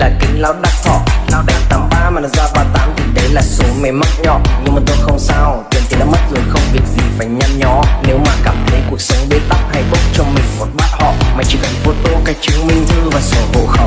là kính lão đắt thọ lão đánh tám ba mà nó ra ba tám thì đấy là số mày mắc nhỏ. Nhưng mà tôi không sao, tiền thì đã mất rồi, không việc gì phải nhăn nhó. Nếu mà cảm thấy cuộc sống bế tắc, hãy bốc cho mình một bát họ. Mày chỉ cần photo cái chứng minh thư và sổ hộ khẩu